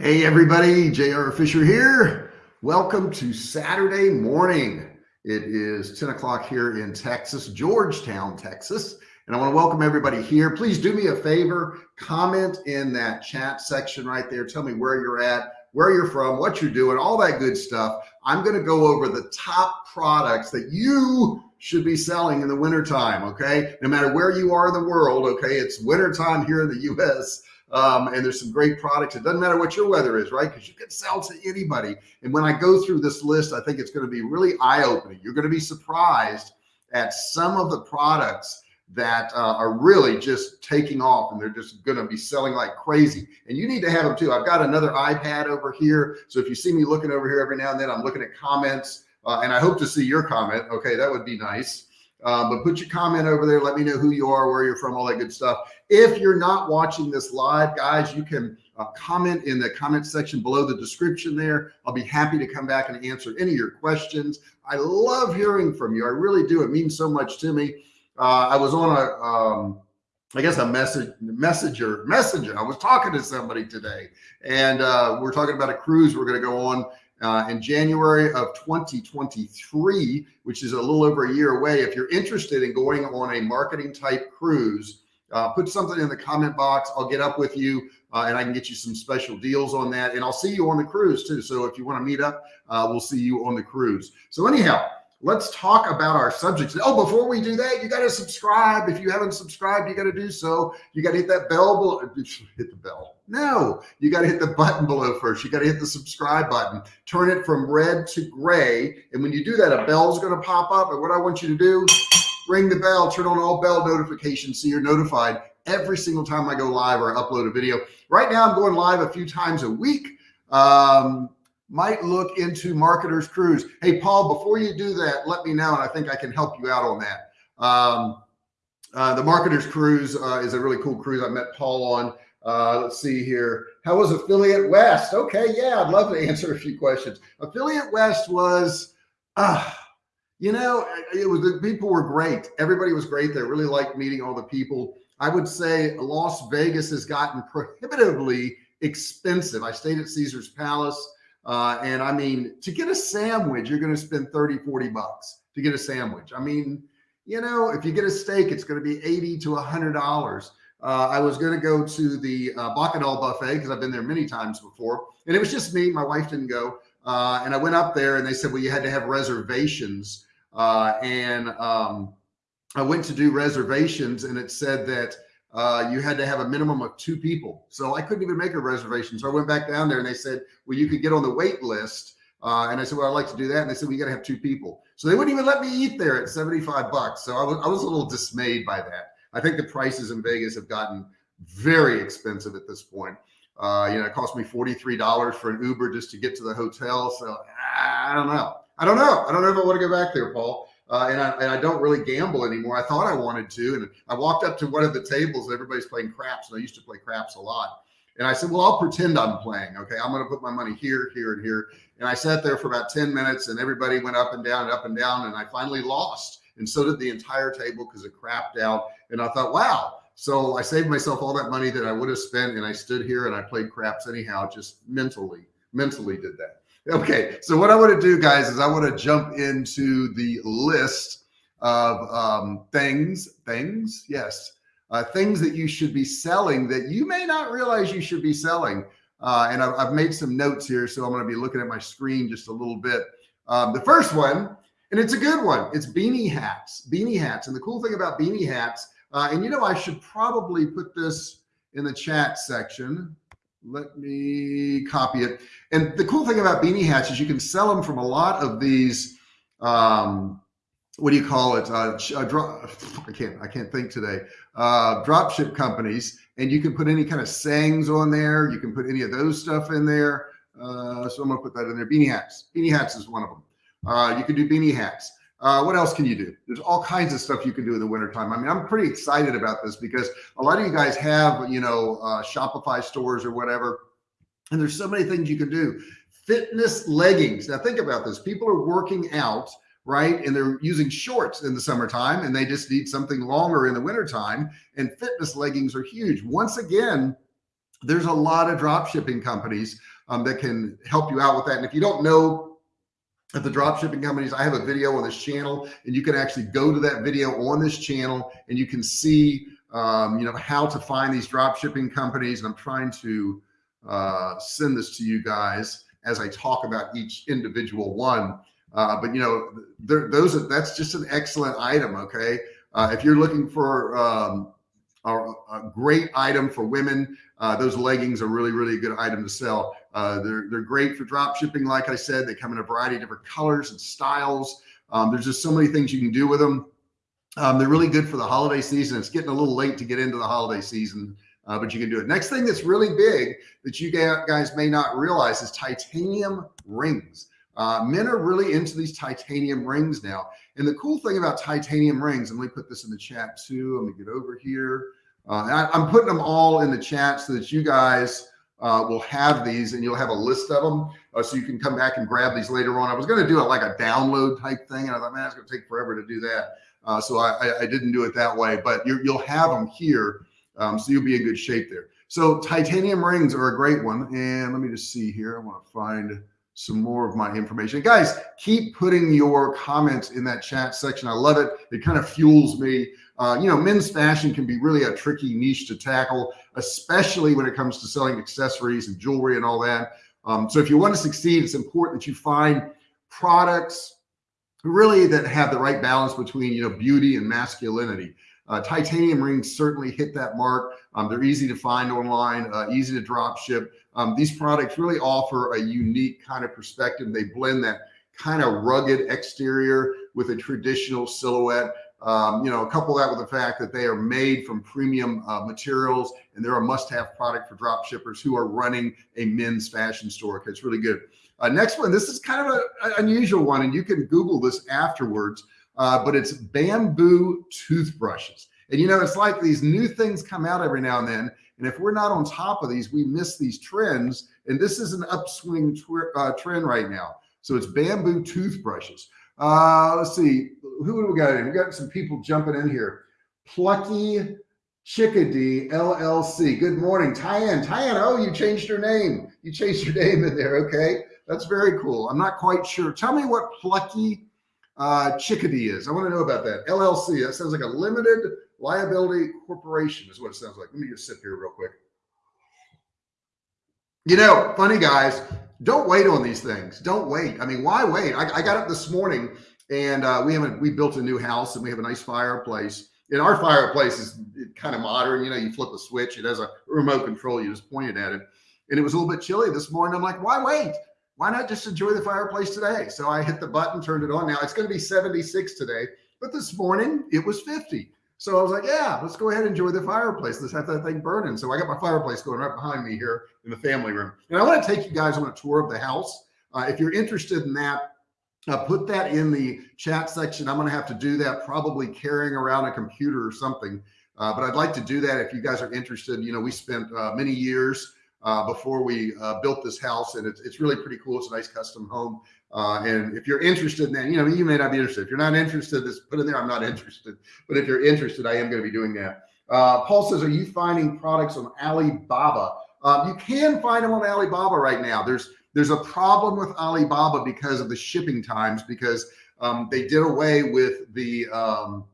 Hey everybody, J.R. Fisher here. Welcome to Saturday morning. It is 10 o'clock here in Texas, Georgetown, Texas. And I want to welcome everybody here. Please do me a favor, comment in that chat section right there. Tell me where you're at, where you're from, what you're doing, all that good stuff. I'm going to go over the top products that you should be selling in the wintertime. Okay. No matter where you are in the world. Okay. It's wintertime here in the US. Um, and there's some great products. It doesn't matter what your weather is, right? Because you can sell to anybody. And when I go through this list, I think it's going to be really eye opening. You're going to be surprised at some of the products that uh, are really just taking off and they're just going to be selling like crazy. And you need to have them too. I've got another iPad over here. So if you see me looking over here every now and then, I'm looking at comments uh, and I hope to see your comment. Okay. That would be nice. Um, but put your comment over there. Let me know who you are, where you're from, all that good stuff. If you're not watching this live, guys, you can uh, comment in the comment section below the description there. I'll be happy to come back and answer any of your questions. I love hearing from you. I really do. It means so much to me. Uh, I was on a, um, I guess a message messenger messenger. I was talking to somebody today and uh, we're talking about a cruise we're going to go on uh, in January of 2023, which is a little over a year away. If you're interested in going on a marketing type cruise, uh, put something in the comment box. I'll get up with you uh, and I can get you some special deals on that. And I'll see you on the cruise too. So if you want to meet up, uh, we'll see you on the cruise. So anyhow, let's talk about our subjects. Oh, before we do that, you got to subscribe. If you haven't subscribed, you got to do so. You got to hit that bell hit the bell. No, you got to hit the button below first. You got to hit the subscribe button, turn it from red to gray. And when you do that, a bell's going to pop up. And what I want you to do, ring the bell, turn on all bell notifications so you're notified every single time I go live or upload a video. Right now, I'm going live a few times a week. Um, might look into Marketers Cruise. Hey, Paul, before you do that, let me know. And I think I can help you out on that. Um, uh, the Marketers Cruise uh, is a really cool cruise. I met Paul on. Uh, let's see here. How was Affiliate West? Okay, yeah, I'd love to answer a few questions. Affiliate West was, uh, you know, it was the people were great. Everybody was great. They really liked meeting all the people. I would say Las Vegas has gotten prohibitively expensive. I stayed at Caesar's Palace. Uh, and I mean, to get a sandwich, you're going to spend 30, 40 bucks to get a sandwich. I mean, you know, if you get a steak, it's going to be 80 to hundred dollars. Uh, I was going to go to the uh, Bacchanal buffet because I've been there many times before and it was just me. My wife didn't go. Uh, and I went up there and they said, well, you had to have reservations. Uh, and um, I went to do reservations and it said that uh, you had to have a minimum of two people. So I couldn't even make a reservation. So I went back down there and they said, well, you could get on the wait list. Uh, and I said, well, I'd like to do that. And they said, you got to have two people. So they wouldn't even let me eat there at 75 bucks. So I was, I was a little dismayed by that. I think the prices in Vegas have gotten very expensive at this point. Uh, you know, it cost me $43 for an Uber just to get to the hotel. So I don't know. I don't know. I don't know if I want to go back there, Paul. Uh, and, I, and I don't really gamble anymore. I thought I wanted to. And I walked up to one of the tables and everybody's playing craps. And I used to play craps a lot. And I said, well, I'll pretend I'm playing. Okay. I'm going to put my money here, here, and here. And I sat there for about 10 minutes and everybody went up and down and up and down. And I finally lost. And so did the entire table because it crapped out. And I thought, wow. So I saved myself all that money that I would have spent. And I stood here and I played craps anyhow, just mentally, mentally did that. Okay, so what I want to do, guys, is I want to jump into the list of um, things, things, yes, uh, things that you should be selling that you may not realize you should be selling. Uh, and I've, I've, made some notes here, so I'm going to be looking at my screen just a little bit. Um, the first one, and it's a good one, it's beanie hats, beanie hats. And the cool thing about beanie hats, uh, and you know, I should probably put this in the chat section let me copy it. And the cool thing about beanie hats is you can sell them from a lot of these, um, what do you call it? Uh, uh, I can't, I can't think today. Uh, drop ship companies, and you can put any kind of sayings on there. You can put any of those stuff in there. Uh, so I'm gonna put that in there. Beanie hats. Beanie hats is one of them. Uh, you can do beanie hats. Uh, what else can you do? There's all kinds of stuff you can do in the wintertime. I mean, I'm pretty excited about this because a lot of you guys have, you know, uh, Shopify stores or whatever, and there's so many things you can do. Fitness leggings. Now think about this. People are working out, right? And they're using shorts in the summertime and they just need something longer in the wintertime. And fitness leggings are huge. Once again, there's a lot of drop shipping companies um, that can help you out with that. And if you don't know at the drop shipping companies, I have a video on this channel and you can actually go to that video on this channel and you can see, um, you know, how to find these drop shipping companies. And I'm trying to uh, send this to you guys as I talk about each individual one. Uh, but you know, those are, that's just an excellent item. Okay. Uh, if you're looking for um, a, a, great item for women, uh, those leggings are really, really good item to sell. Uh, they're, they're great for drop shipping. Like I said, they come in a variety of different colors and styles. Um, there's just so many things you can do with them. Um, they're really good for the holiday season. It's getting a little late to get into the holiday season, uh, but you can do it. Next thing that's really big that you guys may not realize is titanium rings. Uh, men are really into these titanium rings now. And the cool thing about titanium rings, and let me put this in the chat too. Let me get over here. Uh, I, am putting them all in the chat so that you guys uh, will have these and you'll have a list of them. Uh, so you can come back and grab these later on. I was going to do it like a download type thing. And I thought, man, it's going to take forever to do that. Uh, so I, I, didn't do it that way, but you will have them here. Um, so you'll be in good shape there. So titanium rings are a great one. And let me just see here. I want to find some more of my information. Guys, keep putting your comments in that chat section. I love it. It kind of fuels me. Uh, you know, men's fashion can be really a tricky niche to tackle, especially when it comes to selling accessories and jewelry and all that. Um, so if you want to succeed, it's important that you find products really that have the right balance between, you know, beauty and masculinity. Uh, titanium rings certainly hit that mark. Um, they're easy to find online, uh, easy to drop ship. Um, these products really offer a unique kind of perspective. They blend that kind of rugged exterior with a traditional silhouette. Um, you know, couple that with the fact that they are made from premium uh, materials and they're a must-have product for drop shippers who are running a men's fashion store. It's really good. Uh, next one, this is kind of an unusual one, and you can Google this afterwards, uh, but it's bamboo toothbrushes. And you know, it's like these new things come out every now and then, and if we're not on top of these, we miss these trends. And this is an upswing uh, trend right now. So it's bamboo toothbrushes. Uh, let's see, who do we got in? We got some people jumping in here. Plucky Chickadee LLC. Good morning, Tyann. Tyann, oh, you changed your name. You changed your name in there. Okay, that's very cool. I'm not quite sure. Tell me what Plucky uh, Chickadee is. I want to know about that. LLC. That sounds like a limited liability corporation is what it sounds like. Let me just sip here real quick. You know, funny guys, don't wait on these things. Don't wait. I mean, why wait? I, I got up this morning and uh, we haven't, we built a new house and we have a nice fireplace. And our fireplace is kind of modern. You know, you flip a switch, it has a remote control. You just point it at it. And it was a little bit chilly this morning. I'm like, why wait? Why not just enjoy the fireplace today? So I hit the button, turned it on. Now it's going to be 76 today, but this morning it was 50. So I was like, yeah, let's go ahead and enjoy the fireplace. Let's have that thing burning. So I got my fireplace going right behind me here in the family room. And I want to take you guys on a tour of the house. Uh, if you're interested in that, uh, put that in the chat section. I'm going to have to do that probably carrying around a computer or something. Uh, but I'd like to do that if you guys are interested. You know, we spent uh, many years uh, before we uh, built this house and it's, it's really pretty cool. It's a nice custom home. Uh, and if you're interested in that, you know, you may not be interested. If you're not interested, just put in there, I'm not interested. But if you're interested, I am going to be doing that. Paul says, are you finding products on Alibaba? You can find them on Alibaba right now. There's, there's a problem with Alibaba because of the shipping times, because um, they did away with the, um,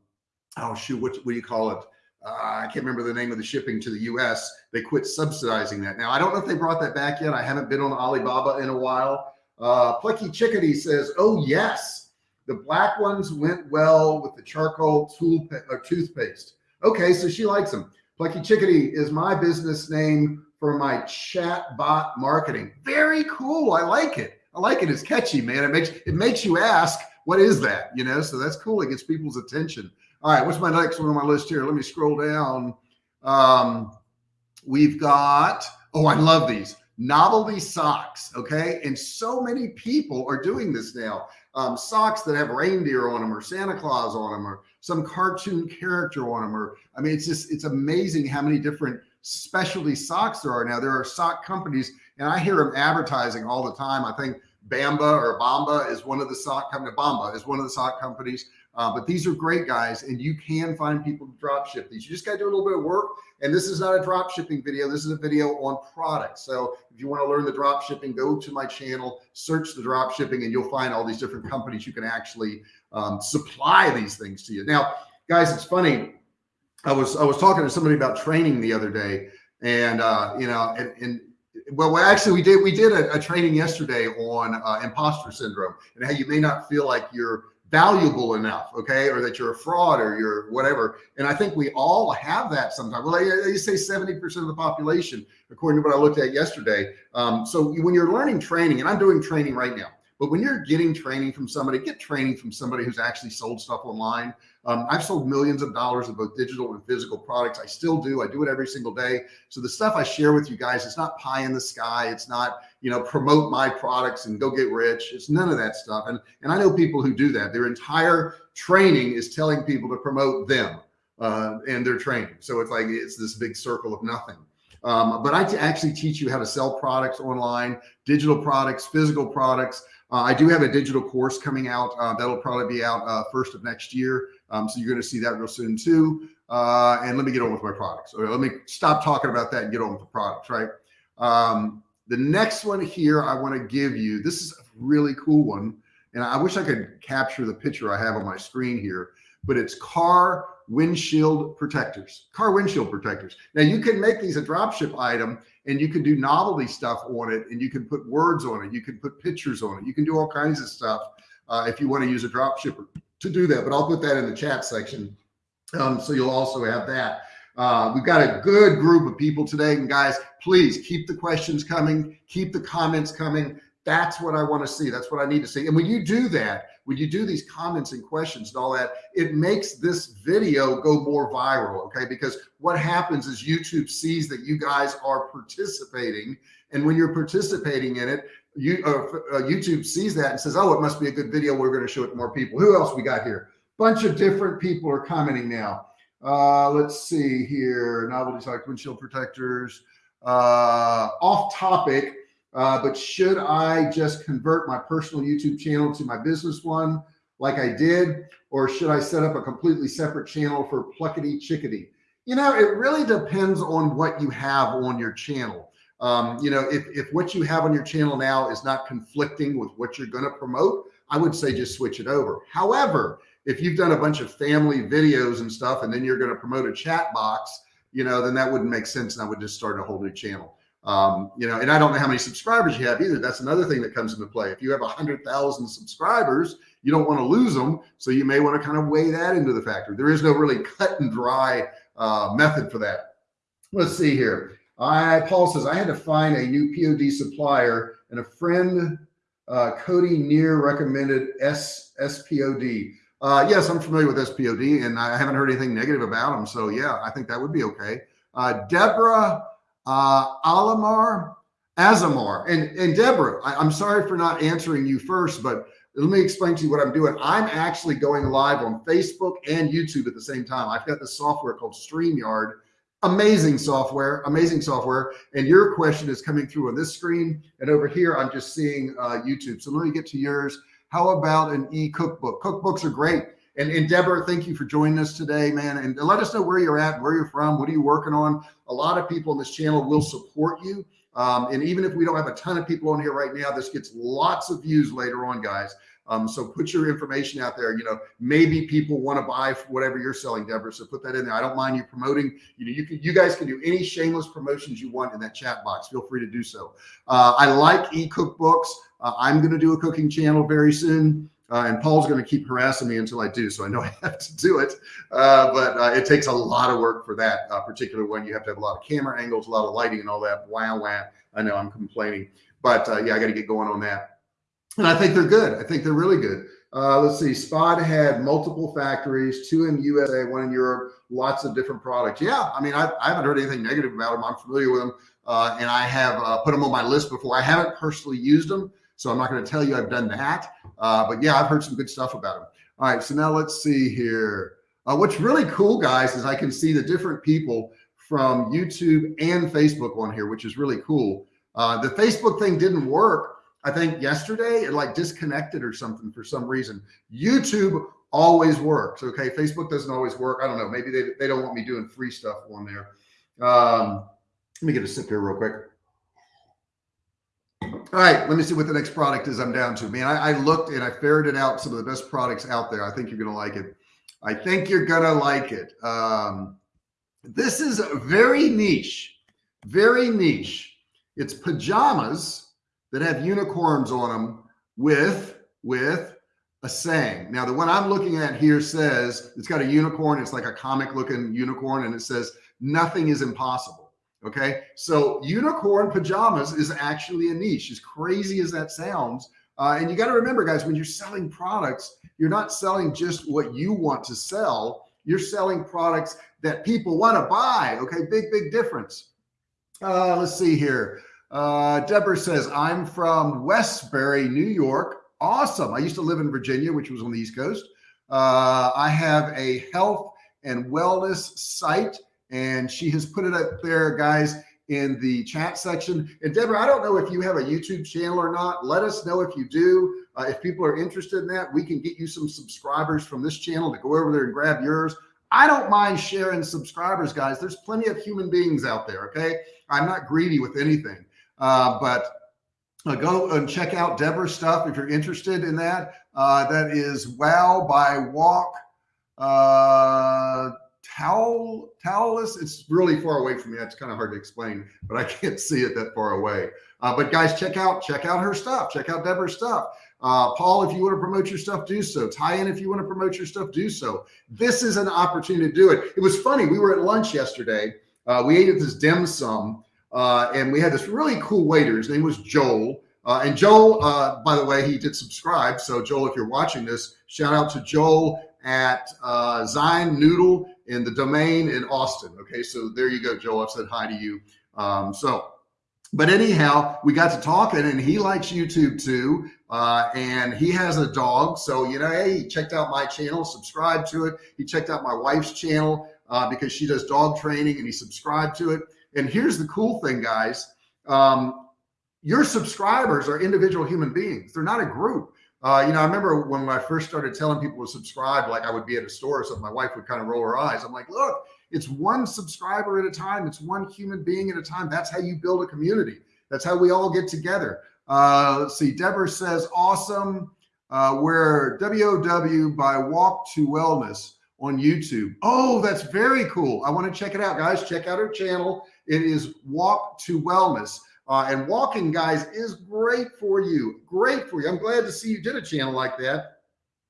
oh shoot, what, what do you call it? Uh, I can't remember the name of the shipping to the US. They quit subsidizing that. Now, I don't know if they brought that back yet. I haven't been on Alibaba in a while. Uh, Plucky Chickadee says, oh yes, the black ones went well with the charcoal tool or toothpaste. Okay, so she likes them. Plucky Chickadee is my business name for my chat bot marketing. Very cool. I like it. I like it. It's catchy, man. It makes it makes you ask, what is that? You know, so that's cool. It gets people's attention. All right, what's my next one on my list here? Let me scroll down. Um, we've got, oh, I love these novelty socks. Okay. And so many people are doing this now. Um, socks that have reindeer on them or Santa Claus on them or some cartoon character on them. Or, I mean, it's just, it's amazing how many different specialty socks there are now. There are sock companies and I hear them advertising all the time. I think Bamba or Bamba is one of the sock company. Bamba is one of the sock companies. Uh, but these are great guys and you can find people to drop ship these. You just got to do a little bit of work. And this is not a drop shipping video. This is a video on products. So if you want to learn the drop shipping, go to my channel, search the drop shipping and you'll find all these different companies you can actually um, supply these things to you. Now, guys, it's funny. I was, I was talking to somebody about training the other day and, uh, you know, and, and well, actually we did, we did a, a training yesterday on uh, imposter syndrome and how you may not feel like you're valuable enough. Okay. Or that you're a fraud or you're whatever. And I think we all have that sometimes. Well, they, say 70% of the population, according to what I looked at yesterday. Um, so when you're learning training and I'm doing training right now, but when you're getting training from somebody, get training from somebody who's actually sold stuff online. Um, I've sold millions of dollars of both digital and physical products. I still do. I do it every single day. So the stuff I share with you guys, it's not pie in the sky. It's not, you know, promote my products and go get rich. It's none of that stuff. And, and I know people who do that. Their entire training is telling people to promote them uh, and their training. So it's like, it's this big circle of nothing. Um, but I actually teach you how to sell products online, digital products, physical products, uh, I do have a digital course coming out. Uh, that'll probably be out uh, first of next year. Um, so you're going to see that real soon too. Uh, and let me get on with my products. Let me stop talking about that and get on with the products, right? Um, the next one here I want to give you, this is a really cool one. And I wish I could capture the picture I have on my screen here, but it's car windshield protectors, car windshield protectors. Now you can make these a dropship item and you can do novelty stuff on it and you can put words on it. You can put pictures on it. You can do all kinds of stuff uh, if you want to use a drop shipper to do that, but I'll put that in the chat section. Um, so you'll also have that. Uh, we've got a good group of people today and guys, please keep the questions coming, keep the comments coming. That's what I want to see. That's what I need to see. And when you do that, when you do these comments and questions and all that, it makes this video go more viral. Okay. Because what happens is YouTube sees that you guys are participating. And when you're participating in it, you uh, uh, YouTube sees that and says, oh, it must be a good video. We're going to show it to more people. Who else we got here? Bunch of different people are commenting now. Uh, let's see here. Novelty like windshield protectors, uh, off topic. Uh, but should I just convert my personal YouTube channel to my business one like I did, or should I set up a completely separate channel for Pluckety Chickadee? You know, it really depends on what you have on your channel. Um, you know, if, if what you have on your channel now is not conflicting with what you're going to promote, I would say just switch it over. However, if you've done a bunch of family videos and stuff, and then you're going to promote a chat bot, you know, then that wouldn't make sense. And I would just start a whole new channel. Um, you know, and I don't know how many subscribers you have either. That's another thing that comes into play. If you have a hundred thousand subscribers, you don't want to lose them. So you may want to kind of weigh that into the factor. There is no really cut and dry uh, method for that. Let's see here. I, Paul says, I had to find a new POD supplier and a friend, uh, Cody Near recommended S SPOD. Uh, yes, I'm familiar with SPOD and I haven't heard anything negative about them. So yeah, I think that would be okay. Uh, Deborah uh, Alamar, Azamar, and, and Deborah, I, I'm sorry for not answering you first, but let me explain to you what I'm doing. I'm actually going live on Facebook and YouTube at the same time. I've got this software called StreamYard, amazing software, amazing software. And your question is coming through on this screen. And over here, I'm just seeing uh, YouTube. So let me get to yours. How about an e-cookbook? Cookbooks are great. And, and Deborah, thank you for joining us today, man. And let us know where you're at, where you're from, what are you working on? A lot of people on this channel will support you. Um, and even if we don't have a ton of people on here right now, this gets lots of views later on, guys. Um, so put your information out there. You know, maybe people want to buy whatever you're selling, Deborah. So put that in there. I don't mind you promoting. You know, you can, you guys can do any shameless promotions you want in that chat box. Feel free to do so. Uh, I like e-cookbooks. Uh, I'm going to do a cooking channel very soon. Uh, and Paul's going to keep harassing me until I do. So I know I have to do it, uh, but uh, it takes a lot of work for that uh, particular one. You have to have a lot of camera angles, a lot of lighting and all that. Wow, wow. I know I'm complaining, but uh, yeah, I got to get going on that. And I think they're good. I think they're really good. Uh, let's see. Spod had multiple factories, two in USA, one in Europe, lots of different products. Yeah. I mean, I, I haven't heard anything negative about them. I'm familiar with them. and I have put them on my list before. I haven't personally used them. So I'm not going to tell you I've done that. Uh, but yeah, I've heard some good stuff about them. All right. So now let's see here. Uh, what's really cool guys is I can see the different people from YouTube and Facebook on here, which is really cool. Uh, the Facebook thing didn't work. I think yesterday it like disconnected or something for some reason. YouTube always works. Okay. Facebook doesn't always work. I don't know. Maybe they, they don't want me doing free stuff on there. Um, let me get a sip here real quick. All right, let me see what the next product is I'm down to. Man, I, I looked and I ferreted out some of the best products out there. I think you're going to like it. I think you're going to like it. Um, this is very niche, very niche. It's pajamas that have unicorns on them with, with a saying. Now, the one I'm looking at here says it's got a unicorn. It's like a comic looking unicorn and it says nothing is impossible. Okay. So unicorn pajamas is actually a niche as crazy as that sounds. Uh, and you got to remember guys, when you're selling products, you're not selling just what you want to sell. You're selling products that people want to buy. Okay. Big, big difference. Uh, let's see here. Uh, Deborah says, I'm from Westbury, New York. Awesome. I used to live in Virginia, which was on the East Coast. Uh, I have a health and wellness site and she has put it up there, guys, in the chat section. And Deborah, I don't know if you have a YouTube channel or not. Let us know if you do. Uh, if people are interested in that, we can get you some subscribers from this channel to go over there and grab yours. I don't mind sharing subscribers, guys. There's plenty of human beings out there. Okay. I'm not greedy with anything. Uh, but uh, go and check out Deborah's stuff if you're interested in that. Uh, that is Wow by Walk. Towel towelless it's really far away from me. It's kind of hard to explain but i can't see it that far away. Uh, but guys check out check out her stuff. Check out deborah's stuff. Uh, paul if you want to promote your stuff do so. Tyann if you want to promote your stuff do so. This is an opportunity to do it. It was funny we were at lunch yesterday. Uh, we ate at this dim sum uh, and we had this really cool waiter. His name was joel. Uh, and Joel, uh, by the way, he did subscribe. So Joel, if you're watching this, shout out to Joel at uh, Zion Noodle in the domain in Austin. Okay, so there you go, Joe. I've said hi to you. Um, so, but anyhow, we got to talking, and he likes YouTube too, uh, and he has a dog. So you know, hey, he checked out my channel, subscribed to it. He checked out my wife's channel uh, because she does dog training, and he subscribed to it. And here's the cool thing, guys. Um, your subscribers are individual human beings. They're not a group. Uh, you know, I remember when I first started telling people to subscribe, like I would be at a store or something, my wife would kind of roll her eyes. I'm like, look, it's one subscriber at a time. It's one human being at a time. That's how you build a community. That's how we all get together. Uh, let's see. Deborah says, awesome. Uh, where WOW by Walk to Wellness on YouTube. Oh, that's very cool. I want to check it out, guys. Check out her channel. It is Walk to Wellness. Uh, and walking guys is great for you. Great for you. I'm glad to see you did a channel like that.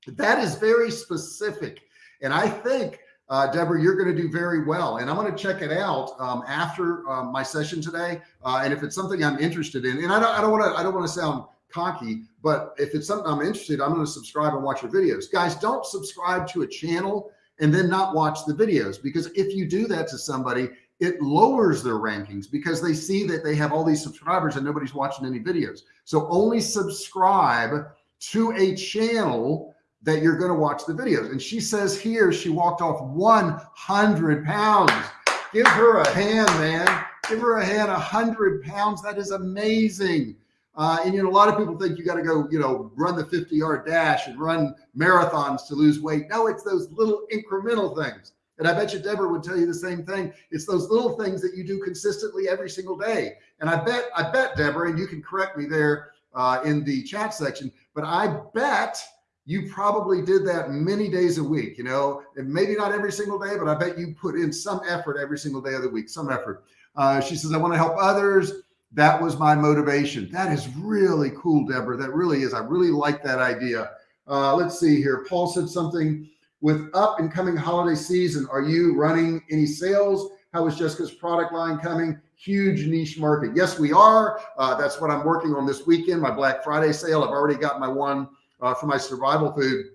That is very specific. And I think, uh, Deborah, you're going to do very well. And I'm going to check it out um, after um, my session today. Uh, and if it's something I'm interested in, and I don't, I don't want to, I don't want to sound cocky, but if it's something I'm interested, I'm going to subscribe and watch your videos. Guys, don't subscribe to a channel and then not watch the videos because if you do that to somebody, it lowers their rankings because they see that they have all these subscribers and nobody's watching any videos. So only subscribe to a channel that you're going to watch the videos. And she says here, she walked off 100 pounds. Give her a hand, man. Give her a hand, 100 pounds. That is amazing. Uh, and you know, a lot of people think you got to go, you know, run the 50 yard dash and run marathons to lose weight. No, it's those little incremental things. And I bet you Deborah would tell you the same thing. It's those little things that you do consistently every single day. And I bet, I bet Deborah, and you can correct me there uh, in the chat section, but I bet you probably did that many days a week, you know, and maybe not every single day, but I bet you put in some effort every single day of the week, some effort. Uh, she says, I want to help others. That was my motivation. That is really cool, Deborah. That really is. I really like that idea. Uh, let's see here. Paul said something with up and coming holiday season, are you running any sales? How is Jessica's product line coming? Huge niche market. Yes, we are. Uh, that's what I'm working on this weekend. My Black Friday sale. I've already got my one uh, for my survival food.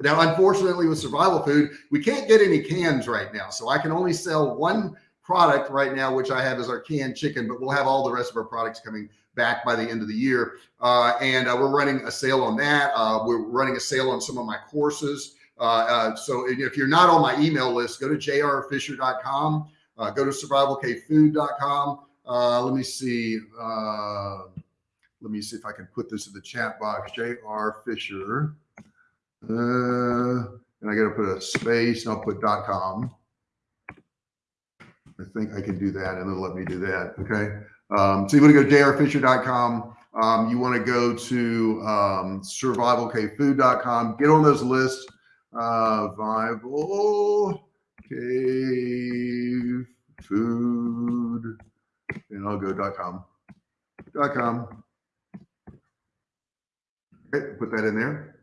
Now, unfortunately, with survival food, we can't get any cans right now. So I can only sell one product right now, which I have is our canned chicken, but we'll have all the rest of our products coming back by the end of the year. Uh, and uh, we're running a sale on that. Uh, we're running a sale on some of my courses. Uh, uh, so if you're not on my email list, go to jrfisher.com, uh, go to survivalcavefood.com. let me see. let me see if I can put this in the chat box. Jr. Fisher. Uh, and I got to put a space and I'll put .com. I think I can do that and it'll let me do that. Okay. Um, so you want to go to jrfisher.com. Um, you want to go to um, survivalcavefood.com, get on those lists. Uh, Vival Cave Food, and I'll go dot .com. Dot .com. Okay, put that in there.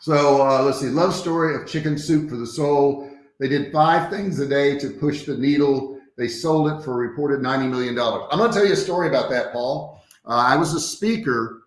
So uh, let's see, love story of chicken soup for the soul. They did five things a day to push the needle. They sold it for reported $90 million. I'm to tell you a story about that, Paul. Uh, I was a speaker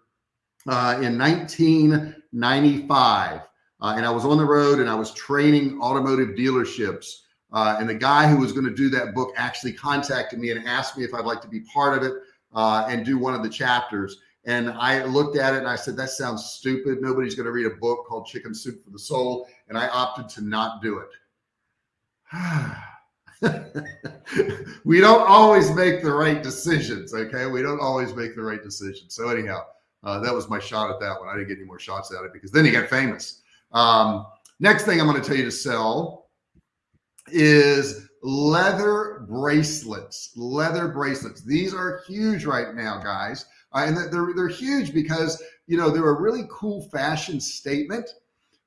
uh, in 1995, uh, and I was on the road and I was training automotive dealerships. Uh, and the guy who was going to do that book actually contacted me and asked me if I'd like to be part of it uh, and do one of the chapters. And I looked at it and I said, that sounds stupid. Nobody's going to read a book called Chicken Soup for the Soul. And I opted to not do it. we don't always make the right decisions. Okay. We don't always make the right decisions. So anyhow, uh, that was my shot at that one. I didn't get any more shots at it because then he got famous. Um, next thing I'm going to tell you to sell is leather bracelets, leather bracelets. These are huge right now, guys. Uh, and they're, they're huge because, you know, they're a really cool fashion statement,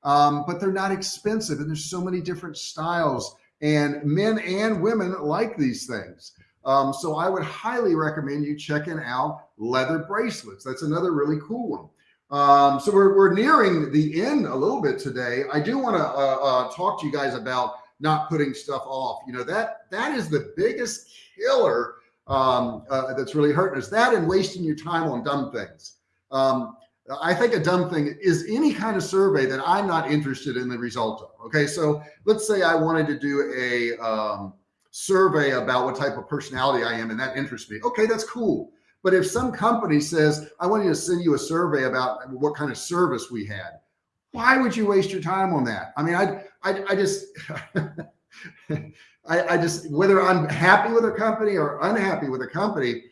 um, but they're not expensive. And there's so many different styles and men and women like these things. Um, so I would highly recommend you checking out leather bracelets. That's another really cool one. Um, so we're, we're nearing the end a little bit today. I do want to uh, uh, talk to you guys about not putting stuff off. You know, that that is the biggest killer um, uh, that's really hurting us. That and wasting your time on dumb things. Um, I think a dumb thing is any kind of survey that I'm not interested in the result of. Okay, so let's say I wanted to do a um, survey about what type of personality I am, and that interests me. Okay, that's cool. But if some company says, I want you to send you a survey about what kind of service we had, why would you waste your time on that? I mean, I, I, I just, I, I just, whether I'm happy with a company or unhappy with a company,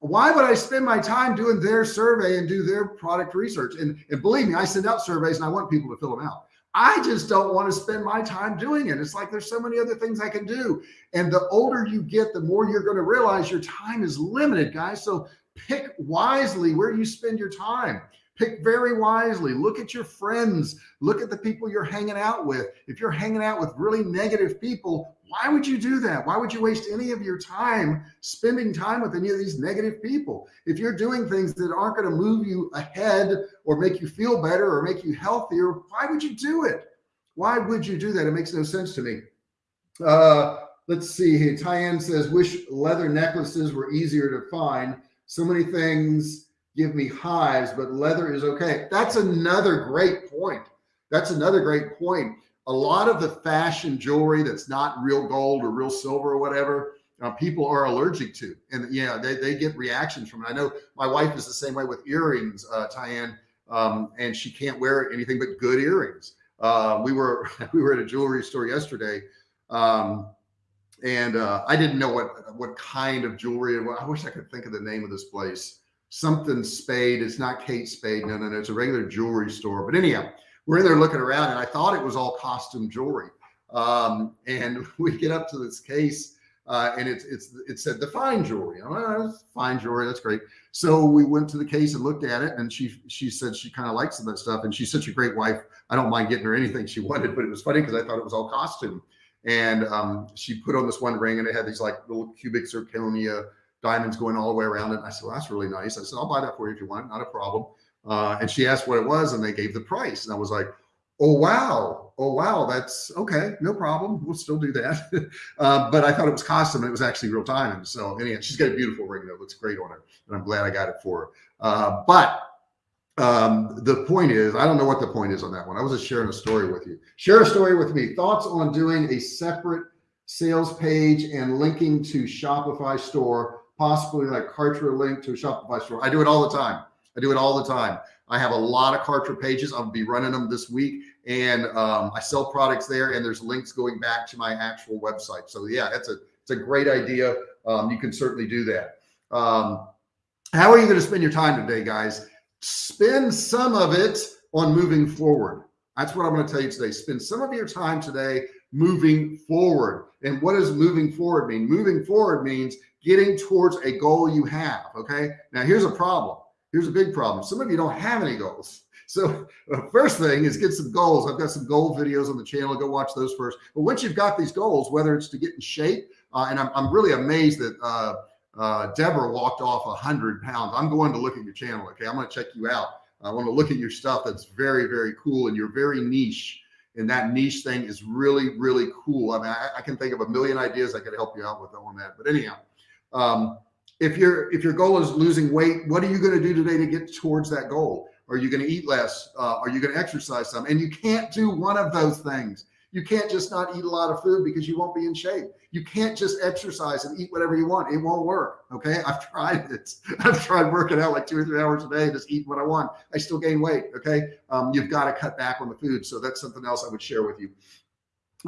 why would I spend my time doing their survey and do their product research? And, and believe me, I send out surveys and I want people to fill them out. I just don't want to spend my time doing it. It's like there's so many other things I can do. And the older you get, the more you're going to realize your time is limited, guys. So pick wisely where you spend your time pick very wisely look at your friends look at the people you're hanging out with if you're hanging out with really negative people why would you do that? Why would you waste any of your time spending time with any of these negative people? If you're doing things that aren't going to move you ahead or make you feel better or make you healthier why would you do it? Why would you do that? It makes no sense to me. Uh let's see here. Tyann says wish leather necklaces were easier to find. So many things give me hives, but leather is okay. That's another great point. That's another great point. A lot of the fashion jewelry that's not real gold or real silver or whatever, uh, people are allergic to. And yeah, they, they get reactions from it. I know my wife is the same way with earrings, uh, Tyann, um, and she can't wear anything but good earrings. Uh, we were, we were at a jewelry store yesterday. Um, and uh, I didn't know what, what kind of jewelry. I wish I could think of the name of this place something Spade. It's not Kate Spade. No, no, no. It's a regular jewelry store. But anyhow, we're in there looking around and I thought it was all costume jewelry. Um, and we get up to this case uh, and it's, it's, it said the fine jewelry. I'm Oh, fine jewelry. That's great. So we went to the case and looked at it and she, she said she kind of likes that stuff. And she's such a great wife. I don't mind getting her anything she wanted, but it was funny because I thought it was all costume. And um, she put on this one ring and it had these like little cubic zirconia diamonds going all the way around it. And I said, well, that's really nice. I said, I'll buy that for you if you want, not a problem. Uh, and she asked what it was and they gave the price. And I was like, oh, wow. Oh, wow. That's okay. No problem. We'll still do that. uh, but I thought it was custom and it was actually real diamonds. So anyhow, she's got a beautiful ring that looks great on her. And I'm glad I got it for her. Uh, but um, the point is, I don't know what the point is on that one. I was just sharing a story with you. Share a story with me. Thoughts on doing a separate sales page and linking to Shopify store possibly like Kartra link to a Shopify store. I do it all the time. I do it all the time. I have a lot of Kartra pages. I'll be running them this week and um, I sell products there and there's links going back to my actual website. So yeah, it's a, it's a great idea. Um, you can certainly do that. Um, how are you going to spend your time today, guys? Spend some of it on moving forward. That's what I'm going to tell you today. Spend some of your time today moving forward. And what does moving forward mean? Moving forward means getting towards a goal you have. Okay. Now here's a problem. Here's a big problem. Some of you don't have any goals. So the first thing is get some goals. I've got some goal videos on the channel. Go watch those first. But once you've got these goals, whether it's to get in shape, uh, and I'm, I'm really amazed that uh, uh, Deborah walked off a hundred pounds. I'm going to look at your channel. Okay. I'm going to check you out. I want to look at your stuff. That's very, very cool. And you're very niche. And that niche thing is really, really cool. I mean, I, I can think of a million ideas I could help you out with on that. But anyhow, um, if your if your goal is losing weight, what are you going to do today to get towards that goal? Are you going to eat less? Uh, are you going to exercise some? And you can't do one of those things. You can't just not eat a lot of food because you won't be in shape. You can't just exercise and eat whatever you want. It won't work. Okay. I've tried it. I've tried working out like two or three hours a day, just eat what I want. I still gain weight. Okay. Um, you've got to cut back on the food. So that's something else I would share with you.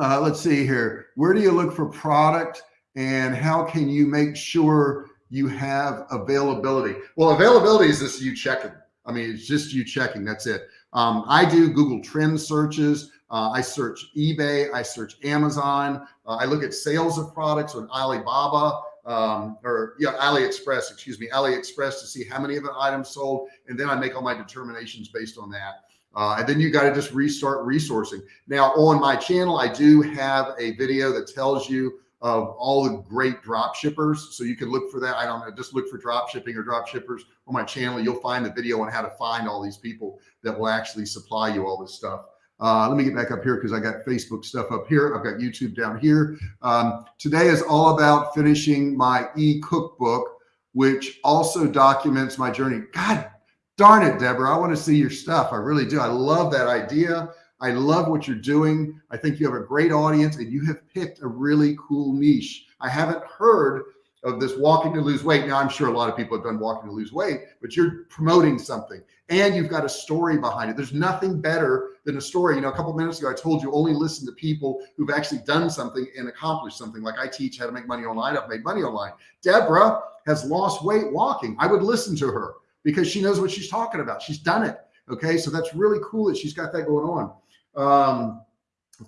Uh, let's see here. Where do you look for product and how can you make sure you have availability? Well, availability is just you checking. I mean, it's just you checking. That's it. Um, I do Google trend searches. Uh, I search eBay. I search Amazon. Uh, I look at sales of products on Alibaba um, or yeah, AliExpress, excuse me, AliExpress to see how many of the items sold. And then I make all my determinations based on that. Uh, and then you got to just restart resourcing. Now on my channel, I do have a video that tells you of all the great drop shippers. So you can look for that. I don't know, just look for drop shipping or drop shippers on my channel. You'll find the video on how to find all these people that will actually supply you all this stuff. Uh, let me get back up here because I got Facebook stuff up here. I've got YouTube down here. Um, today is all about finishing my e-cookbook, which also documents my journey. God darn it, Deborah. I want to see your stuff. I really do. I love that idea. I love what you're doing. I think you have a great audience and you have picked a really cool niche. I haven't heard of this walking to lose weight. Now I'm sure a lot of people have done walking to lose weight, but you're promoting something and you've got a story behind it. There's nothing better than a story. You know, a couple minutes ago, I told you only listen to people who've actually done something and accomplished something. Like I teach how to make money online. I've made money online. Deborah has lost weight walking. I would listen to her because she knows what she's talking about. She's done it. Okay. So that's really cool that she's got that going on. Um,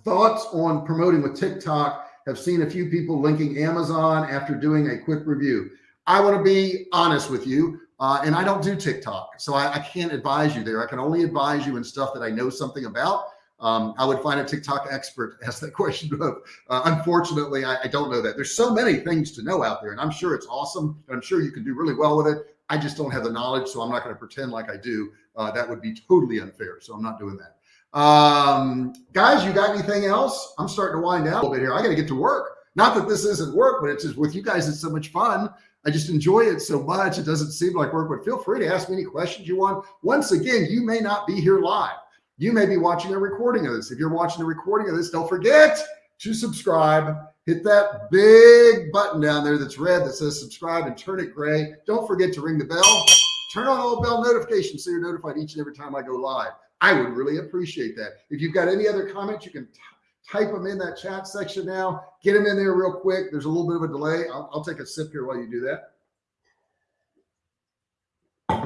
thoughts on promoting with TikTok have seen a few people linking Amazon after doing a quick review. I want to be honest with you. Uh, and I don't do TikTok, so I, I, can't advise you there. I can only advise you in stuff that I know something about. Um, I would find a TikTok expert to ask that question of. Uh, unfortunately, I, I, don't know that. There's so many things to know out there, and I'm sure it's awesome, and I'm sure you can do really well with it. I just don't have the knowledge, so I'm not going to pretend like I do. Uh, that would be totally unfair, so I'm not doing that. Um, guys, you got anything else? I'm starting to wind down a little bit here. I got to get to work. Not that this isn't work, but it's just with you guys, it's so much fun. I just enjoy it so much. It doesn't seem like work, but feel free to ask me any questions you want. Once again, you may not be here live. You may be watching a recording of this. If you're watching a recording of this, don't forget to subscribe. Hit that big button down there that's red that says subscribe and turn it gray. Don't forget to ring the bell. Turn on all bell notifications so you're notified each and every time I go live. I would really appreciate that. If you've got any other comments, you can type them in that chat section now, get them in there real quick. There's a little bit of a delay. I'll, I'll take a sip here while you do that.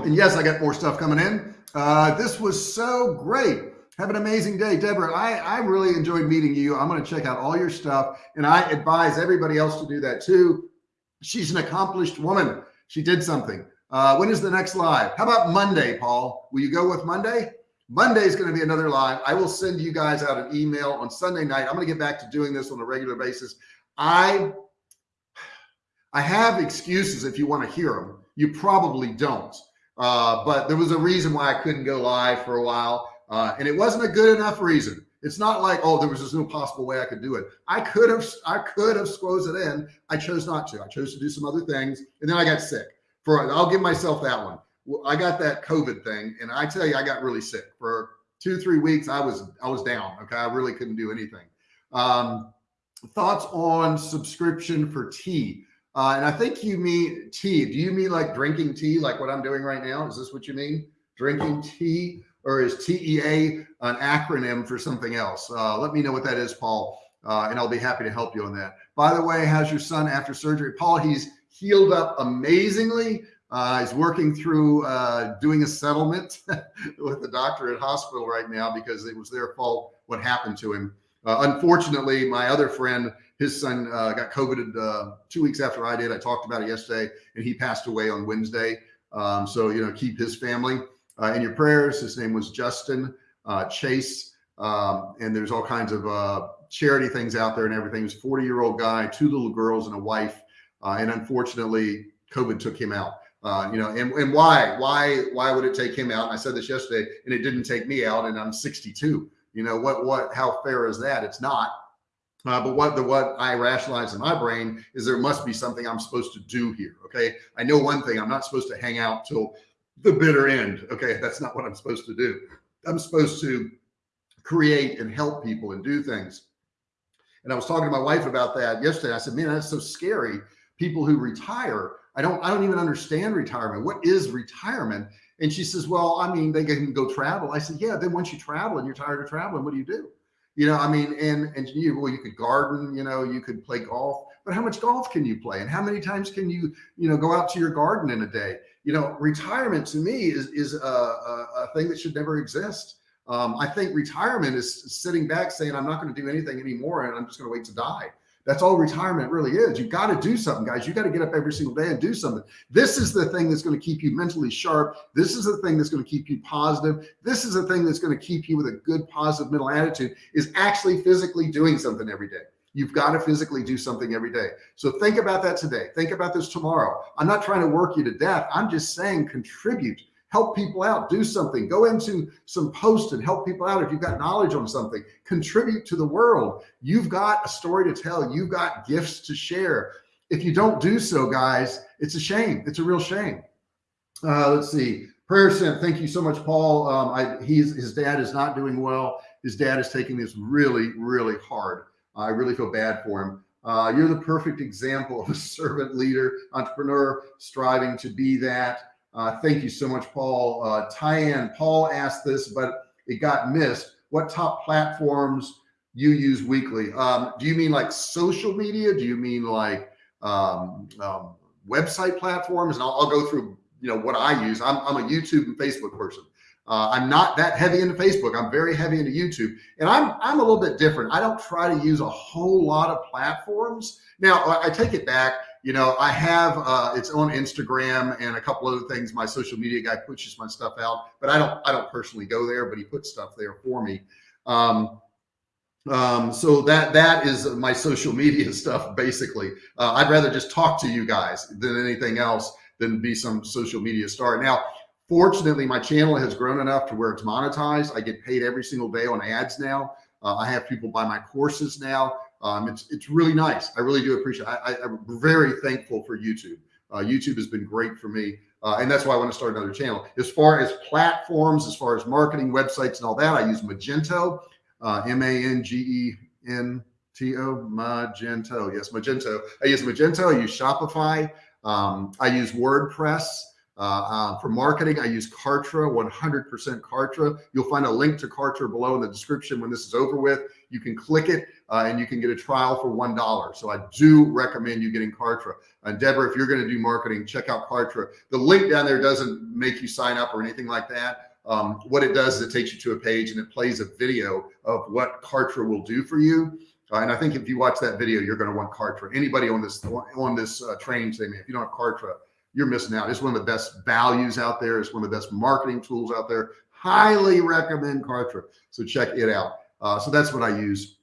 And yes, I got more stuff coming in. Uh, this was so great. Have an amazing day, Deborah. I, I really enjoyed meeting you. I'm going to check out all your stuff and I advise everybody else to do that too. She's an accomplished woman. She did something. Uh, when is the next live? How about Monday, Paul? Will you go with Monday? Monday is going to be another live. I will send you guys out an email on Sunday night. I'm going to get back to doing this on a regular basis. I, I have excuses if you want to hear them. You probably don't. Uh, but there was a reason why I couldn't go live for a while. Uh, and it wasn't a good enough reason. It's not like, oh, there was just no possible way I could do it. I could have, I could have squoze it in. I chose not to. I chose to do some other things. And then I got sick for, I'll give myself that one. I got that COVID thing, and I tell you, I got really sick for two, three weeks. I was, I was down. Okay. I really couldn't do anything. Um, thoughts on subscription for tea. Uh, and I think you mean tea. Do you mean like drinking tea, like what I'm doing right now? Is this what you mean? Drinking tea or is TEA an acronym for something else? Uh, let me know what that is, Paul. Uh, and I'll be happy to help you on that. By the way, how's your son after surgery? Paul, he's healed up amazingly. Uh, he's working through uh, doing a settlement with the doctor at hospital right now because it was their fault what happened to him. Uh, unfortunately, my other friend, his son uh, got COVID uh, two weeks after I did. I talked about it yesterday, and he passed away on Wednesday. Um, so you know, keep his family uh, in your prayers. His name was Justin Chase, um, and there's all kinds of charity things out there and everything. He's a 40 year old guy, two little girls, and a wife. and unfortunately, COVID took him out. Uh, you know, and, and why, why, why would it take him out? And I said this yesterday and it didn't take me out and I'm 62, you know, what, what, how fair is that? It's not. Uh, but what the, what I rationalize in my brain is there must be something I'm supposed to do here. Okay. I know one thing, I'm not supposed to hang out till the bitter end. Okay. That's not what I'm supposed to do. I'm supposed to create and help people and do things. And I was talking to my wife about that yesterday. I said, man, that's so scary. People who retire I don't, I don't even understand retirement. What is retirement? And she says, well, I mean, they can go travel. I said, yeah, then once you travel and you're tired of traveling, what do you do? You know, I mean, and, and you, well, you could garden, you know, you could play golf, but how much golf can you play? And how many times can you, you know, go out to your garden in a day? You know, retirement to me is, is a, a, a thing that should never exist. Um, I think retirement is sitting back saying, I'm not going to do anything anymore. And I'm just going to wait to die. That's all retirement really is. You've got to do something, guys. You got to get up every single day and do something. This is the thing that's going to keep you mentally sharp. This is the thing that's going to keep you positive. This is the thing that's going to keep you with a good, positive mental attitude is actually physically doing something every day. You've got to physically do something every day. So think about that today. Think about this tomorrow. I'm not trying to work you to death. I'm just saying contribute help people out, do something, go into some post and help people out. If you've got knowledge on something, contribute to the world. You've got a story to tell. You've got gifts to share. If you don't do so, guys, it's a shame. It's a real shame. Uh, let's see. Prayer sent. Thank you so much, Paul. Um, I, he's, his dad is not doing well. His dad is taking this really, really hard. I really feel bad for him. Uh, you're the perfect example of a servant leader, entrepreneur, striving to be that. Uh, thank you so much, Paul. Uh, Tyann, Paul asked this, but it got missed. What top platforms you use weekly? Um, do you mean like social media? Do you mean like um, um, website platforms? And I'll, I'll, go through, you know, what I use. I'm, I'm a YouTube and Facebook person. Uh, I'm not that heavy into Facebook. I'm very heavy into YouTube and I'm, I'm a little bit different. I don't try to use a whole lot of platforms. Now I take it back you know, I have, uh, it's on Instagram and a couple other things. My social media guy pushes my stuff out, but I don't, I don't personally go there, but he puts stuff there for me. Um, um, so that, that is my social media stuff. Basically, uh, I'd rather just talk to you guys than anything else than be some social media star. Now, fortunately, my channel has grown enough to where it's monetized. I get paid every single day on ads now. Uh, I have people buy my courses now. Um, it's, it's really nice. I really do appreciate it. I, am very thankful for YouTube. Uh, YouTube has been great for me. Uh, and that's why I want to start another channel. As far as platforms, as far as marketing websites and all that, I use Magento, uh, M-A-N-G-E-N-T-O, Magento. Yes, Magento. I use Magento. I use Shopify. Um, I use WordPress. Uh, uh, for marketing, I use Kartra, 100% Kartra. You'll find a link to Kartra below in the description when this is over with. You can click it uh, and you can get a trial for $1. So I do recommend you getting Kartra. And Deborah, if you're going to do marketing, check out Kartra. The link down there doesn't make you sign up or anything like that. Um, what it does is it takes you to a page and it plays a video of what Kartra will do for you. Uh, and I think if you watch that video, you're going to want Kartra. Anybody on this on this uh, training man, if you don't have Kartra, you're missing out. It's one of the best values out there. It's one of the best marketing tools out there. Highly recommend Kartra. So check it out. Uh, so that's what I use.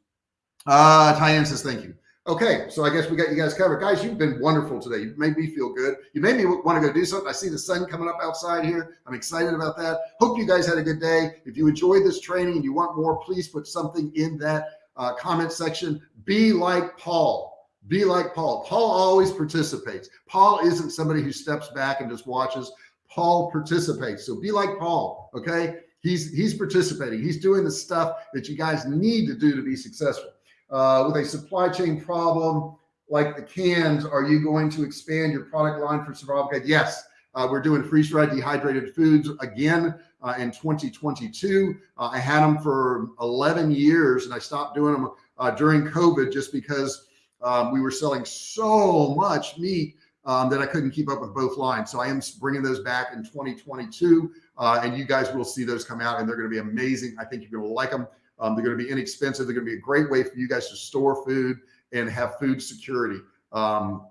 Uh, Tyann says, thank you. Okay, so I guess we got you guys covered. Guys, you've been wonderful today. You made me feel good. You made me want to go do something. I see the sun coming up outside here. I'm excited about that. Hope you guys had a good day. If you enjoyed this training and you want more, please put something in that uh, comment section. Be like Paul. Be like Paul. Paul always participates. Paul isn't somebody who steps back and just watches. Paul participates. So be like Paul. Okay. He's, he's participating. He's doing the stuff that you guys need to do to be successful. Uh, with a supply chain problem like the cans, are you going to expand your product line for survival guide? Yes. Uh, we're doing freeze dried dehydrated foods again uh, in 2022. Uh, I had them for 11 years and I stopped doing them uh, during COVID just because um, we were selling so much meat um, that I couldn't keep up with both lines. So I am bringing those back in 2022. Uh, and you guys will see those come out and they're going to be amazing. I think you're going to like them. Um, they're going to be inexpensive. They're going to be a great way for you guys to store food and have food security. Um,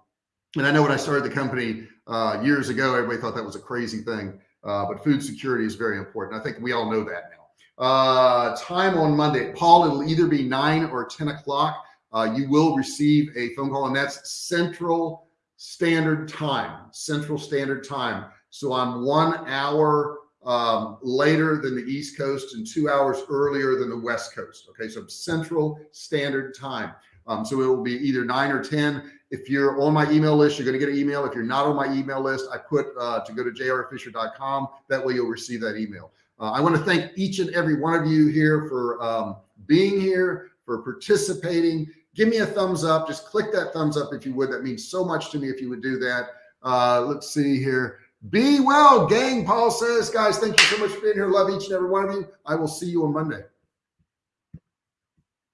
and I know when I started the company uh, years ago, everybody thought that was a crazy thing. Uh, but food security is very important. I think we all know that now. Uh, time on Monday, Paul, it'll either be nine or 10 o'clock. Uh, you will receive a phone call and that's central standard time, central standard time. So I'm one hour um, later than the East Coast and two hours earlier than the West Coast. Okay. So central standard time. Um, so it will be either nine or 10. If you're on my email list, you're going to get an email. If you're not on my email list, I put uh, to go to jrfisher.com. That way you'll receive that email. Uh, I want to thank each and every one of you here for um, being here, for participating. Give me a thumbs up. Just click that thumbs up if you would. That means so much to me if you would do that. Uh, let's see here. Be well, gang. Paul says, guys, thank you so much for being here. Love each and every one of you. I will see you on Monday.